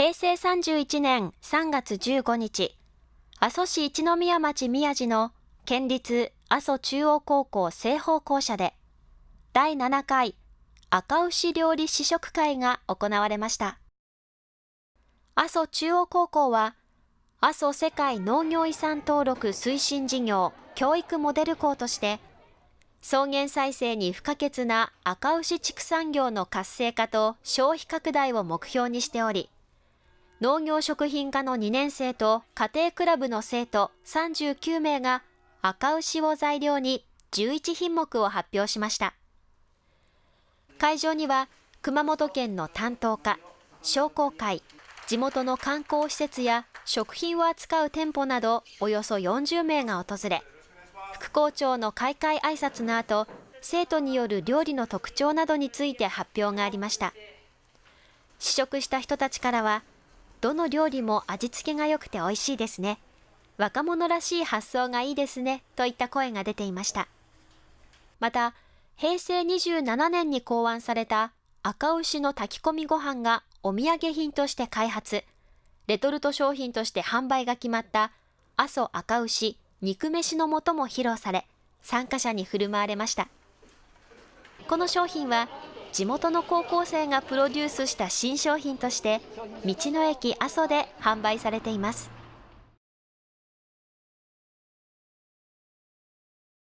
平成31年3月15日、阿蘇市一宮町宮地の県立阿蘇中央高校西方校舎で、第7回赤牛料理試食会が行われました。阿蘇中央高校は、阿蘇世界農業遺産登録推進事業教育モデル校として、草原再生に不可欠な赤牛畜産業の活性化と消費拡大を目標にしており、農業食品科の2年生と家庭クラブの生徒39名が赤牛を材料に11品目を発表しました。会場には熊本県の担当課、商工会、地元の観光施設や食品を扱う店舗などおよそ40名が訪れ、副校長の開会挨拶の後、生徒による料理の特徴などについて発表がありました。試食した人たちからは、どの料理も味付けが良くて美味しいですね。若者らしい発想がいいですね。といった声が出ていました。また、平成27年に考案された赤牛の炊き込みご飯がお土産品として開発、レトルト商品として販売が決まった阿蘇赤牛肉飯の素も披露され、参加者に振る舞われました。この商品は地元の高校生がプロデュースした新商品として道の駅阿蘇で販売されています。